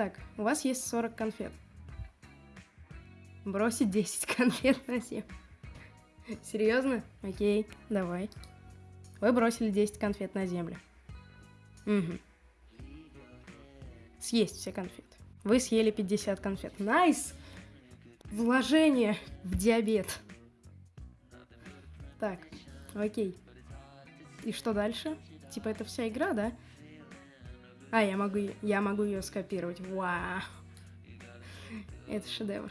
Так, у вас есть 40 конфет. Бросить 10 конфет на землю. Серьезно? Окей, давай. Вы бросили 10 конфет на землю. Угу. Съесть все конфеты. Вы съели 50 конфет. Nice! Вложение в диабет. Так, окей. И что дальше? Типа это вся игра, да? А, я могу, я могу ее скопировать. Вау. Это шедевр.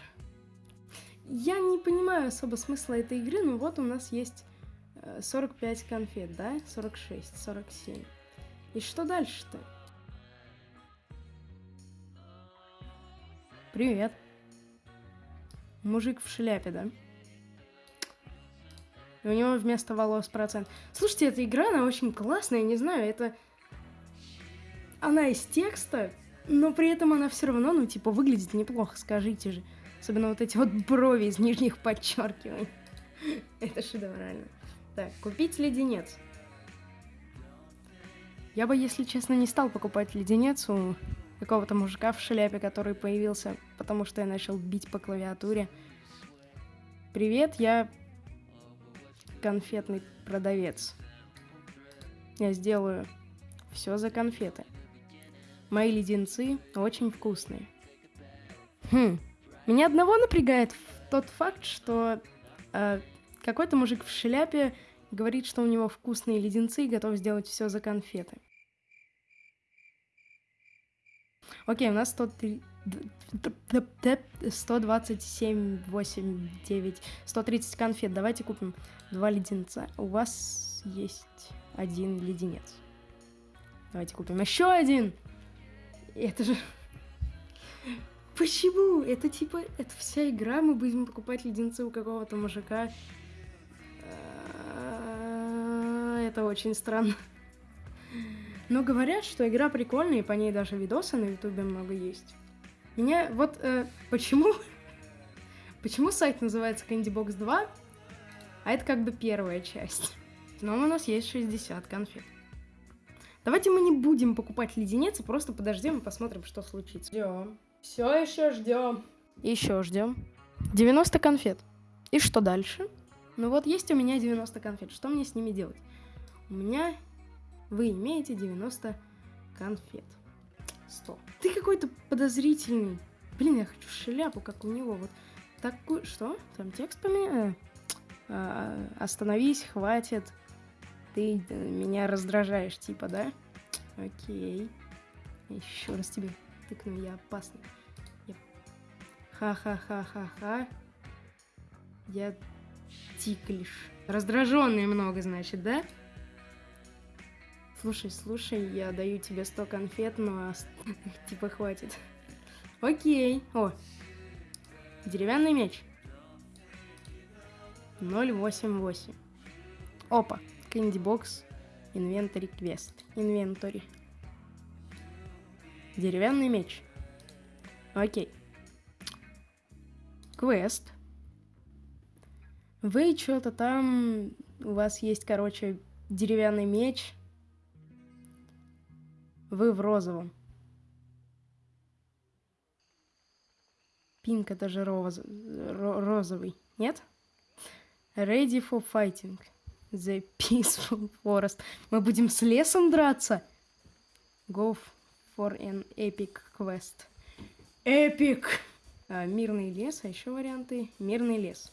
Я не понимаю особо смысла этой игры, но вот у нас есть 45 э, конфет, да? 46, 47. И что дальше-то? Привет. Мужик в шляпе, да? И у него вместо волос процент. Слушайте, эта игра, она очень классная, не знаю, это... Она из текста, но при этом она все равно, ну, типа, выглядит неплохо, скажите же. Особенно вот эти вот брови из нижних подчеркиваний. Это шедеврально. Так, купить леденец. Я бы, если честно, не стал покупать леденец у какого-то мужика в шляпе, который появился, потому что я начал бить по клавиатуре. Привет, я конфетный продавец. Я сделаю все за конфеты. Мои леденцы очень вкусные. Хм, меня одного напрягает тот факт, что э, какой-то мужик в шляпе говорит, что у него вкусные леденцы и готов сделать все за конфеты. Окей, у нас 103... 127, 8, 9, 130 конфет. Давайте купим два леденца. У вас есть один леденец. Давайте купим еще один. Это же... Почему? Это типа, это вся игра, мы будем покупать леденцы у какого-то мужика. А, это очень странно. Но говорят, что игра прикольная, и по ней даже видосы на ютубе много есть. Меня вот э, почему... почему сайт называется Candybox 2, а это как бы первая часть. Но у нас есть 60 конфет. Давайте мы не будем покупать леденец, а просто подождем и посмотрим, что случится. Ждем. Все еще ждем. Еще ждем. 90 конфет. И что дальше? Ну вот есть у меня 90 конфет. Что мне с ними делать? У меня вы имеете 90 конфет. 100. Ты какой-то подозрительный. Блин, я хочу шляпу, как у него. Вот такую... Что? Там текст поменял? А, остановись, хватит. Ты э, меня раздражаешь, типа, да? Окей. Еще раз тебе тыкну, я опасный. Ха-ха-ха-ха-ха. Я тиклиш. Раздраженный много, значит, да? Слушай, слушай, я даю тебе 100 конфет, но типа хватит. Окей. О, деревянный меч. 088. Опа, Candy Box, Inventory Quest. Inventory. Деревянный меч. Окей. Квест. Вы что-то там... У вас есть, короче, деревянный меч вы в розовом. Пинк это же роз... розовый, нет? Ready for fighting. The peaceful forest. Мы будем с лесом драться? Go for an epic quest. Epic! А, мирный лес, а еще варианты. Мирный лес.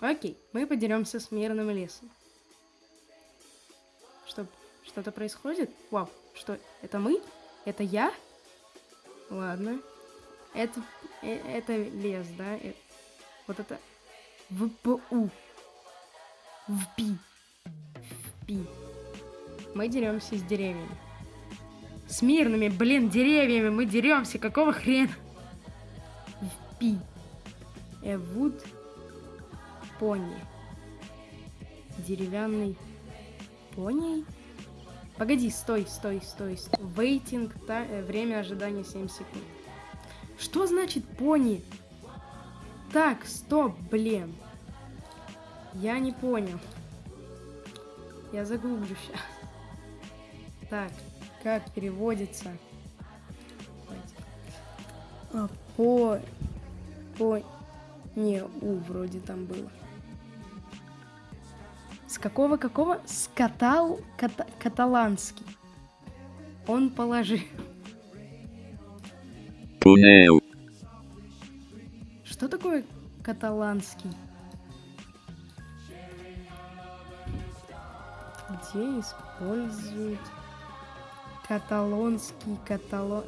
Окей, мы подеремся с мирным лесом. Что, что-то происходит? Вау. Что, это мы? Это я? Ладно. Это, э, это лес, да? Это, вот это ВПУ. ВПИ. ВПИ. Мы деремся с деревьями. С мирными, блин, деревьями мы деремся. Какого хрена? ВПИ. Эвуд пони. Деревянный пони? Погоди, стой, стой, стой. стой. Waiting, та, э, время ожидания 7 секунд. Что значит пони? Так, стоп, блин. Я не понял. Я загуглю сейчас. Так, как переводится? А, по... По... Не, У вроде там было. С какого какого? С катал... Ката... Каталанский. Он положи. Puneu. Что такое каталанский? Где используют каталонский каталон...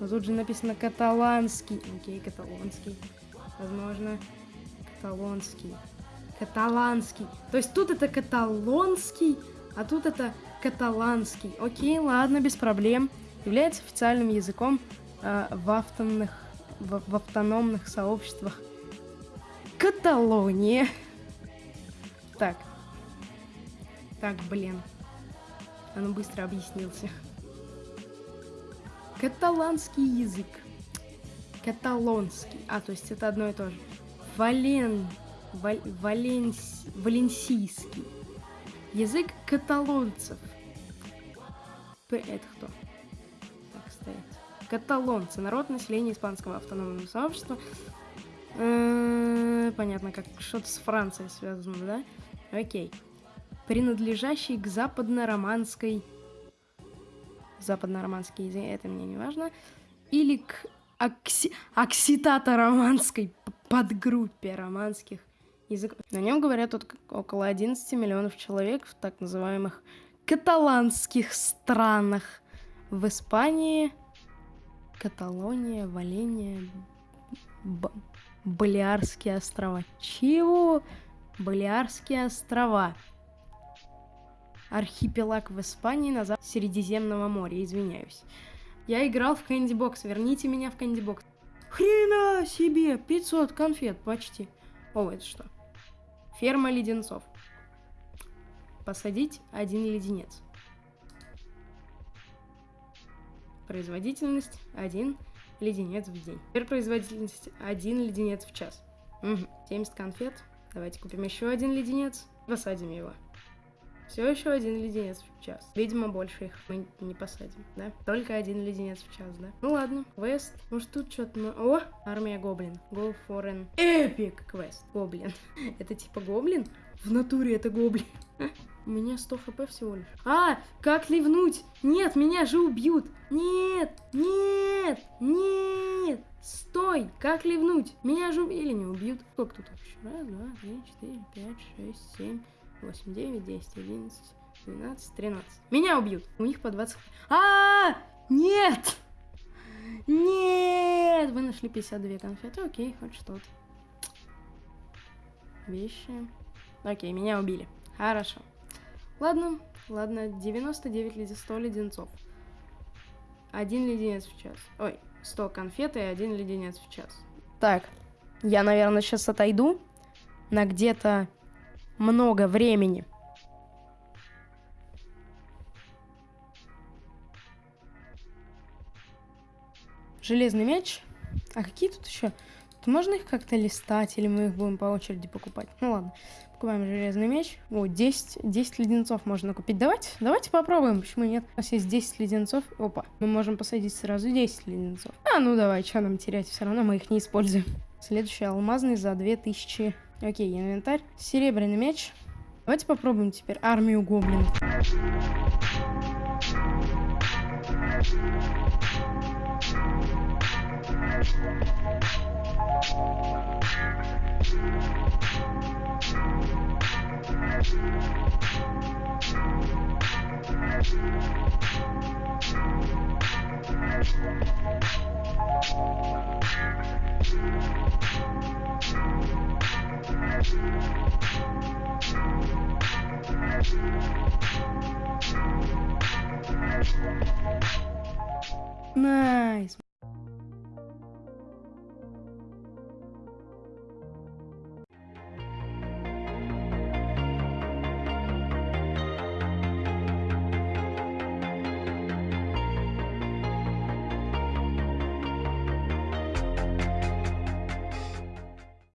Но тут же написано каталанский. Окей, каталонский. Возможно, каталонский. Каталанский. То есть тут это каталонский, а тут это каталанский. Окей, ладно, без проблем. Является официальным языком э, в, автономных, в, в автономных сообществах Каталония. Так. Так, блин. Он быстро объяснился. Каталанский язык. Каталонский. А, то есть это одно и то же. Вален... Валь... Валенс... Валенсийский. Язык каталонцев. П это кто? Так, стоять. Каталонцы. Народ населения испанского автономного сообщества. Э, Понятно, как что-то с Францией связано, да? Окей. Принадлежащий к западно-романской... Западно-романский язык, это мне не важно. Или к окси... окситато-романской подгруппе романских языков. На нем говорят тут около 11 миллионов человек в так называемых каталанских странах. В Испании, Каталония, Валения, Б- Балиарские острова. Чего? Балиарские острова. Архипелаг в Испании на западе Средиземного моря, извиняюсь. Я играл в Кэнди Бокс, верните меня в Кэнди Бокс. Хрена себе, 500 конфет почти. О, это что? Ферма леденцов. Посадить один леденец. Производительность один леденец в день. Теперь производительность один леденец в час. Угу. 70 конфет. Давайте купим еще один леденец. Посадим его. Все еще один леденец в час. Видимо, больше их мы не посадим, да? Только один леденец в час, да? Ну ладно, квест. Может тут что-то... О, армия гоблин. Go for an epic квест. Гоблин. это типа гоблин? В натуре это гоблин. У меня 100 хп всего лишь. А, как ливнуть? Нет, меня же убьют. Нет, нет, нет. Стой, как ливнуть? Меня же или не убьют? Сколько тут? Раз, два, три, четыре, пять, шесть, семь, восемь, девять, десять, одиннадцать, двенадцать, тринадцать. Меня убьют. У них по 20 А, нет! Нет! Вы нашли 52 конфеты. Окей, хоть что-то. Вещи. Окей, меня убили. Хорошо. Ладно, ладно, 99 леден, 100 леденцов. Один леденец в час. Ой, 100 конфет и один леденец в час. Так, я, наверное, сейчас отойду на где-то много времени. Железный мяч. А какие тут еще? Тут можно их как-то листать, или мы их будем по очереди покупать? Ну ладно. Покупаем железный меч. О, 10, 10 леденцов можно купить. Давайте, давайте попробуем, почему нет. У нас есть 10 леденцов. Опа, мы можем посадить сразу 10 леденцов. А, ну давай, что нам терять, все равно мы их не используем. Следующий алмазный за 2000. Окей, инвентарь. Серебряный меч. Давайте попробуем теперь армию гоблинов. Найс.